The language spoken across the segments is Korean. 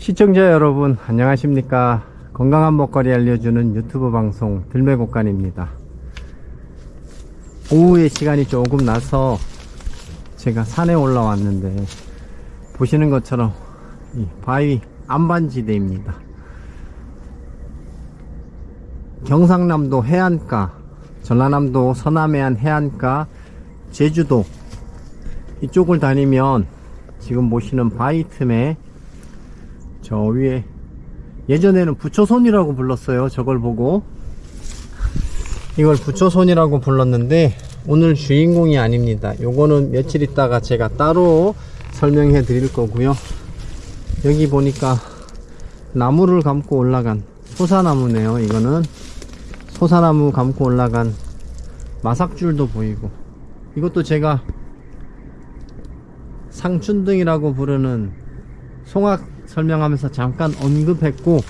시청자 여러분 안녕하십니까? 건강한 먹거리 알려주는 유튜브 방송 들매곡간입니다. 오후에 시간이 조금 나서 제가 산에 올라왔는데 보시는 것처럼 이 바위 안반지대입니다. 경상남도 해안가 전라남도 서남해안 해안가 제주도 이쪽을 다니면 지금 보시는 바위 틈에 저 위에 예전에는 부처손이라고 불렀어요. 저걸 보고. 이걸 부처손이라고 불렀는데 오늘 주인공이 아닙니다. 요거는 며칠 있다가 제가 따로 설명해 드릴 거고요. 여기 보니까 나무를 감고 올라간 소사나무네요 이거는. 소사나무 감고 올라간 마삭줄도 보이고. 이것도 제가 상춘등이라고 부르는 송악 설명하면서 잠깐 언급했고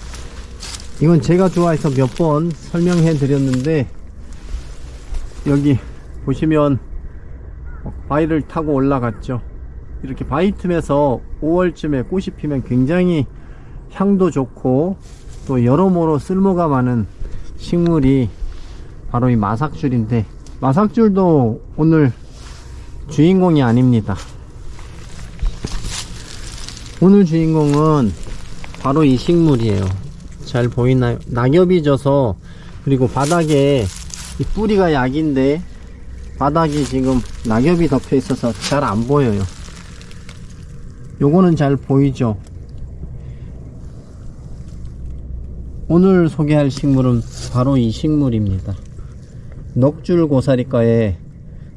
이건 제가 좋아해서 몇 번 설명해 드렸는데 여기 보시면 바위를 타고 올라갔죠. 이렇게 바위 틈에서 5월쯤에 꽃이 피면 굉장히 향도 좋고 또 여러모로 쓸모가 많은 식물이 바로 이 마삭줄인데 마삭줄도 오늘 주인공이 아닙니다 오늘 주인공은 바로 이 식물이에요. 잘 보이나요? 낙엽이 져서 그리고 바닥에 이 뿌리가 약인데 바닥이 지금 낙엽이 덮여 있어서 잘 안 보여요. 요거는 잘 보이죠? 오늘 소개할 식물은 바로 이 식물입니다. 넉줄 고사리과의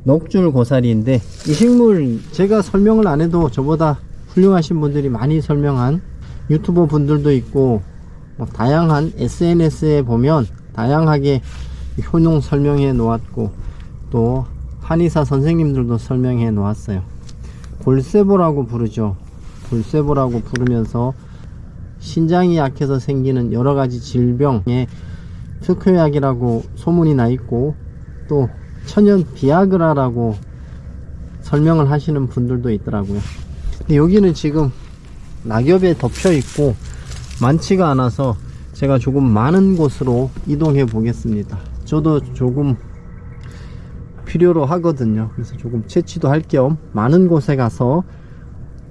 넉줄 고사리인데 이 식물 제가 설명을 안 해도 저보다 훌륭하신 분들이 많이 설명한 유튜버 분들도 있고 뭐 다양한 SNS에 보면 다양하게 효능 설명해 놓았고 또 한의사 선생님들도 설명해 놓았어요. 골세보라고 부르죠. 골세보라고 부르면서 신장이 약해서 생기는 여러가지 질병의 특효약이라고 소문이 나 있고 또 천연 비아그라라고 설명을 하시는 분들도 있더라고요 근데 여기는 지금 낙엽에 덮여 있고 많지가 않아서 제가 조금 많은 곳으로 이동해 보겠습니다. 저도 조금 필요로 하거든요. 그래서 조금 채취도 할 겸 많은 곳에 가서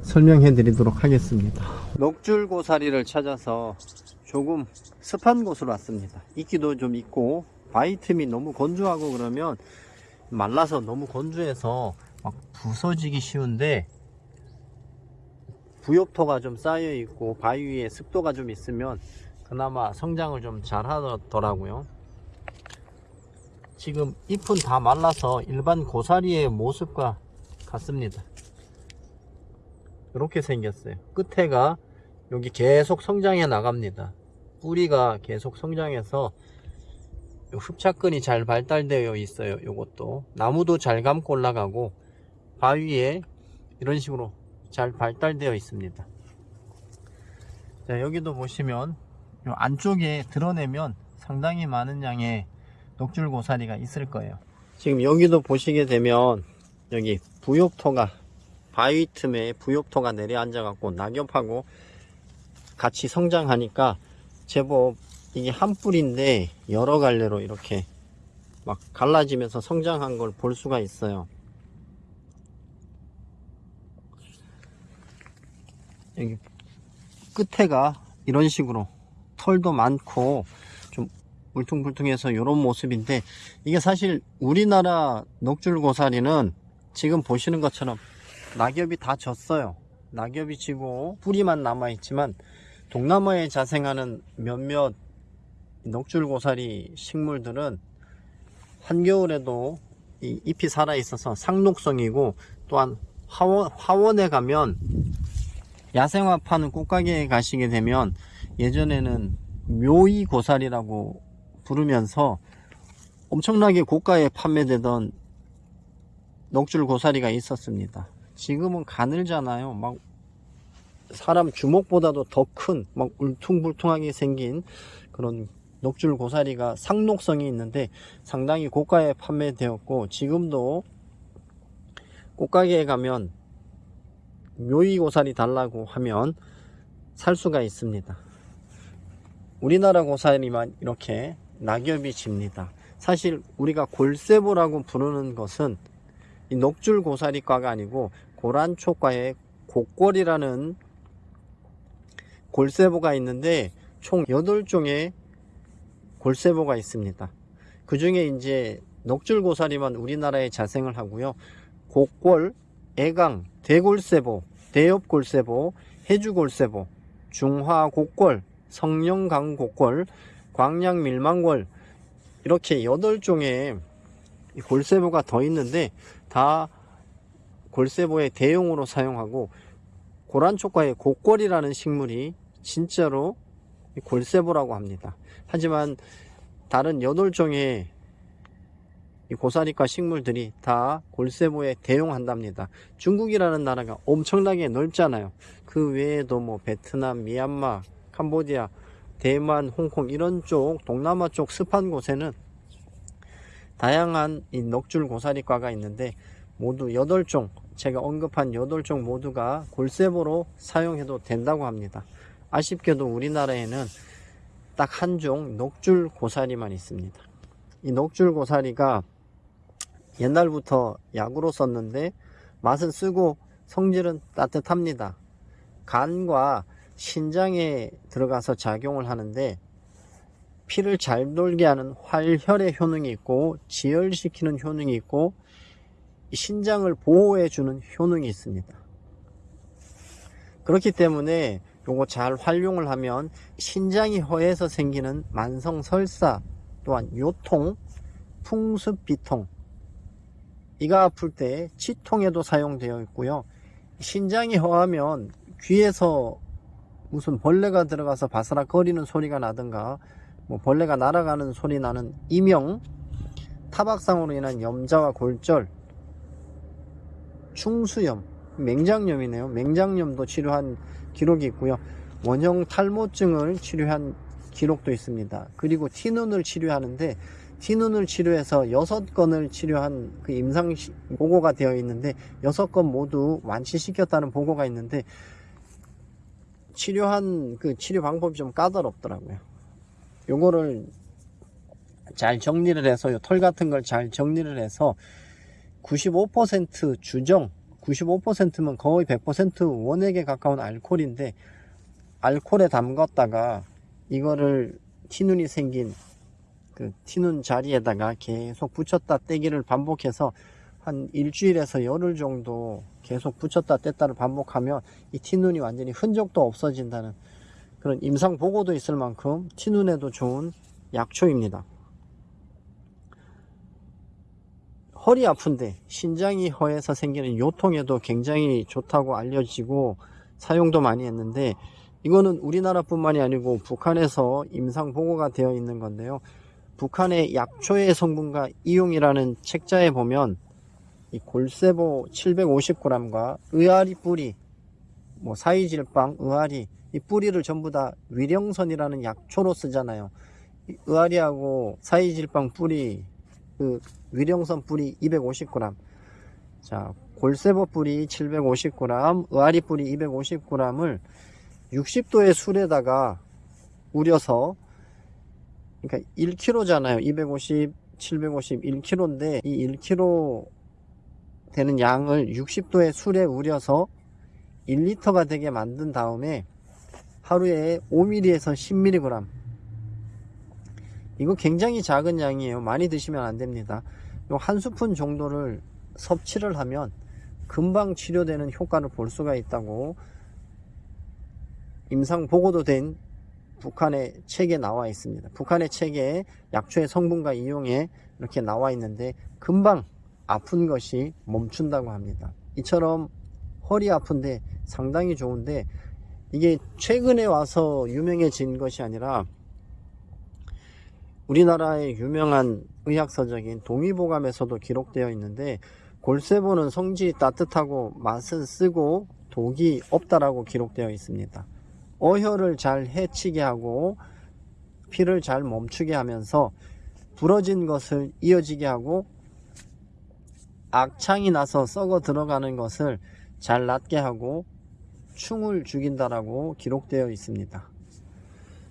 설명해 드리도록 하겠습니다. 녹줄 고사리를 찾아서 조금 습한 곳으로 왔습니다. 이끼도 좀 있고 바위 틈이 너무 건조하고 그러면 말라서 너무 건조해서 막 부서지기 쉬운데 부엽토가 좀 쌓여 있고 바위 위에 습도가 좀 있으면 그나마 성장을 좀 잘 하더라고요. 지금 잎은 다 말라서 일반 고사리의 모습과 같습니다. 이렇게 생겼어요. 끝에가 여기 계속 성장해 나갑니다. 뿌리가 계속 성장해서 흡착근이 잘 발달되어 있어요 요것도. 나무도 잘 감고 올라가고 바위에 이런 식으로 잘 발달되어 있습니다. 자 여기도 보시면 요 안쪽에 드러내면 상당히 많은 양의 녹줄 고사리가 있을 거예요. 지금 여기도 보시게 되면 여기 부엽토가 바위 틈에 부엽토가 내려앉아 갖고 낙엽하고 같이 성장하니까 제법 이게 한 뿌리인데 여러 갈래로 이렇게 막 갈라지면서 성장한 걸 볼 수가 있어요 여기 끝에가 이런 식으로 털도 많고 좀 울퉁불퉁해서 이런 모습인데 이게 사실 우리나라 녹줄고사리는 지금 보시는 것처럼 낙엽이 다 졌어요. 낙엽이 지고 뿌리만 남아 있지만 동남아에 자생하는 몇몇 녹줄고사리 식물들은 한겨울에도 이 잎이 살아 있어서 상록성이고 또한 화원, 화원에 가면 야생화 파는 꽃가게에 가시게 되면 예전에는 묘이 고사리라고 부르면서 엄청나게 고가에 판매되던 녹줄 고사리가 있었습니다. 지금은 가늘잖아요. 막 사람 주먹보다도 더 큰 막 울퉁불퉁하게 생긴 그런 녹줄 고사리가 상록성이 있는데 상당히 고가에 판매되었고 지금도 꽃가게에 가면 묘이 고사리 달라고 하면 살 수가 있습니다. 우리나라 고사리만 이렇게 낙엽이 집니다. 사실 우리가 골세보라고 부르는 것은 이 녹줄 고사리과가 아니고 고란초과의 곡골이라는 골세보가 있는데 총 8종의 골세보가 있습니다. 그 중에 이제 녹줄 고사리만 우리나라에 자생을 하고요. 곡골, 애강, 대골세보, 대엽골세보, 해주골세보, 중화곡골, 성령강곡골, 광양밀망골 이렇게 8종의 골세보가 더 있는데 다 골세보의 대용으로 사용하고 고란초과의 곡골이라는 식물이 진짜로 골세보라고 합니다. 하지만 다른 8종의 이 고사리과 식물들이 다 골세보에 대용한답니다. 중국이라는 나라가 엄청나게 넓잖아요. 그 외에도 뭐 베트남, 미얀마, 캄보디아, 대만, 홍콩 이런 쪽 동남아 쪽 습한 곳에는 다양한 이 넉줄 고사리과가 있는데 모두 8종 제가 언급한 8종 모두가 골세보로 사용해도 된다고 합니다. 아쉽게도 우리나라에는 딱 한 종 녹줄 고사리만 있습니다. 이 녹줄 고사리가 옛날부터 약으로 썼는데 맛은 쓰고 성질은 따뜻합니다. 간과 신장에 들어가서 작용을 하는데 피를 잘 돌게 하는 활혈의 효능이 있고 지혈시키는 효능이 있고 신장을 보호해 주는 효능이 있습니다. 그렇기 때문에 요거 잘 활용을 하면 신장이 허해서 생기는 만성 설사 또한 요통, 풍습 비통 이가 아플 때 치통에도 사용되어 있고요. 신장이 허하면 귀에서 무슨 벌레가 들어가서 바스락 거리는 소리가 나든가 뭐 벌레가 날아가는 소리 나는 이명 타박상으로 인한 염자와 골절 충수염 맹장염이네요. 맹장염도 치료한 기록이 있고요. 원형 탈모증을 치료한 기록도 있습니다. 그리고 티눈을 치료하는데 티눈을 치료해서 여섯 건을 치료한 그 임상 보고가 되어 있는데 여섯 건 모두 완치시켰다는 보고가 있는데 치료한 그 치료 방법이 좀 까다롭더라고요. 요거를 잘 정리를 해서 털 같은 걸 잘 정리를 해서 95% 주정 95%면 거의 100% 원액에 가까운 알코올인데 알코올에 담갔다가 이거를 티눈이 생긴 그 티눈 자리에다가 계속 붙였다 떼기를 반복해서 한 일주일에서 열흘 정도 계속 붙였다 뗐다를 반복하면 이 티눈이 완전히 흔적도 없어진다는 그런 임상 보고도 있을 만큼 티눈에도 좋은 약초입니다. 허리 아픈데 신장이 허해서 생기는 요통에도 굉장히 좋다고 알려지고 사용도 많이 했는데 이거는 우리나라뿐만이 아니고 북한에서 임상 보고가 되어 있는 건데요. 북한의 약초의 성분과 이용이라는 책자에 보면 이 골세보 750g과 의아리 뿌리, 뭐 사이질빵, 의아리 이 뿌리를 전부 다 위령선이라는 약초로 쓰잖아요. 의아리하고 사이질빵 뿌리, 그 위령선 뿌리 250g. 자, 골세보 뿌리 750g, 의아리 뿌리 250g을 60도의 술에다가 우려서 그러니까 1kg잖아요. 250, 750, 1kg인데 이 1kg 되는 양을 60도의 술에 우려서 1리터가 되게 만든 다음에 하루에 5ml에서 10mg 이거 굉장히 작은 양이에요. 많이 드시면 안됩니다. 한 스푼 정도를 섭취를 하면 금방 치료되는 효과를 볼 수가 있다고 임상 보고도 된 북한의 책에 나와 있습니다 북한의 책에 약초의 성분과 이용에 이렇게 나와 있는데 금방 아픈 것이 멈춘다고 합니다. 이처럼 허리 아픈데 상당히 좋은데 이게 최근에 와서 유명해진 것이 아니라 우리나라의 유명한 의학서적인 동의보감에서도 기록되어 있는데 골세보는 성질이 따뜻하고 맛은 쓰고 독이 없다라고 기록되어 있습니다. 어혈을 잘 해치게 하고 피를 잘 멈추게 하면서 부러진 것을 이어지게 하고 악창이 나서 썩어 들어가는 것을 잘 낫게 하고 충을 죽인다라고 기록되어 있습니다.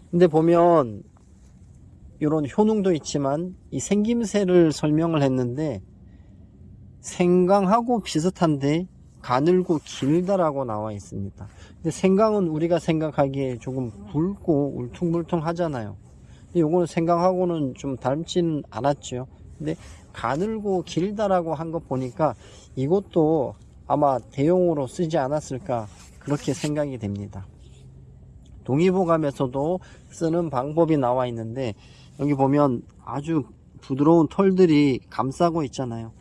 근데 보면 이런 효능도 있지만 이 생김새를 설명을 했는데 생강하고 비슷한데 가늘고 길다라고 나와 있습니다. 근데 생강은 우리가 생각하기에 조금 굵고 울퉁불퉁 하잖아요. 근데 요거는 생강하고는 좀 닮지는 않았죠. 근데 가늘고 길다라고 한거 보니까 이것도 아마 대용으로 쓰지 않았을까 그렇게 생각이 됩니다. 동의보감에서도 쓰는 방법이 나와 있는데 여기 보면 아주 부드러운 털들이 감싸고 있잖아요.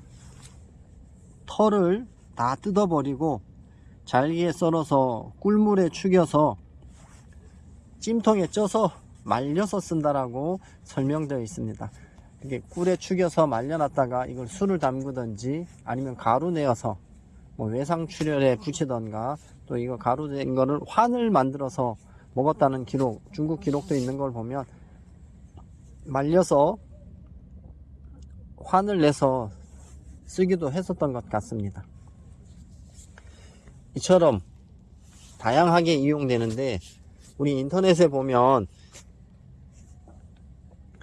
털을 다 뜯어버리고 잘게 썰어서 꿀물에 축여서 찜통에 쪄서 말려서 쓴다라고 설명되어 있습니다. 이게 꿀에 축여서 말려놨다가 이걸 술을 담그든지 아니면 가루 내어서 뭐 외상 출혈에 붙이던가 또 이거 가루 된 거를 환을 만들어서 먹었다는 기록 중국 기록도 있는 걸 보면 말려서 환을 내서 쓰기도 했었던 것 같습니다. 이처럼 다양하게 이용되는데 우리 인터넷에 보면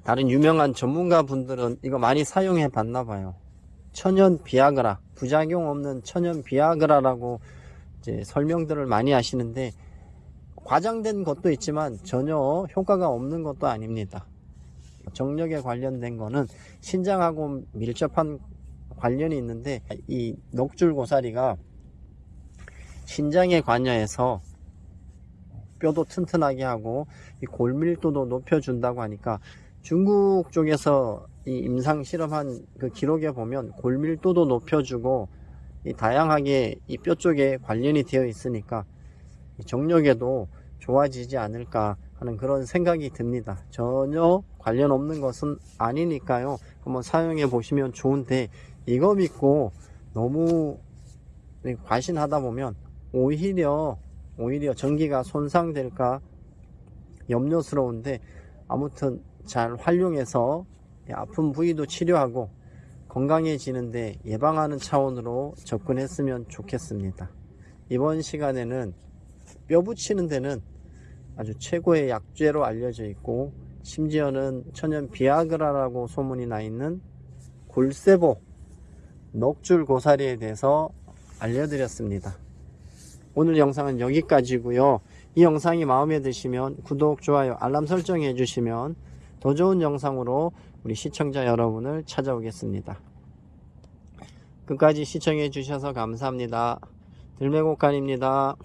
다른 유명한 전문가 분들은 이거 많이 사용해 봤나 봐요. 천연 비아그라, 부작용 없는 천연 비아그라라고 이제 설명들을 많이 하시는데 과장된 것도 있지만 전혀 효과가 없는 것도 아닙니다. 정력에 관련된 거는 신장하고 밀접한 관련이 있는데 이 넉줄 고사리가 신장에 관여해서 뼈도 튼튼하게 하고 이 골밀도도 높여준다고 하니까 중국 쪽에서 이 임상 실험한 그 기록에 보면 골밀도도 높여주고 이 다양하게 이 뼈 쪽에 관련이 되어 있으니까 이 정력에도 좋아지지 않을까 하는 그런 생각이 듭니다. 전혀 관련 없는 것은 아니니까요. 한번 사용해 보시면 좋은데 이거 믿고 너무 과신하다 보면 오히려 오히려 전기가 손상될까 염려스러운데 아무튼 잘 활용해서 아픈 부위도 치료하고 건강해지는데 예방하는 차원으로 접근했으면 좋겠습니다. 이번 시간에는 뼈 붙이는 데는 아주 최고의 약재로 알려져 있고 심지어는 천연 비아그라라고 소문이 나 있는 골세보 넉줄 고사리에 대해서 알려드렸습니다. 오늘 영상은 여기까지고요. 이 영상이 마음에 드시면 구독, 좋아요, 알람 설정해 주시면 더 좋은 영상으로 우리 시청자 여러분을 찾아오겠습니다. 끝까지 시청해 주셔서 감사합니다. 들매곡간입니다.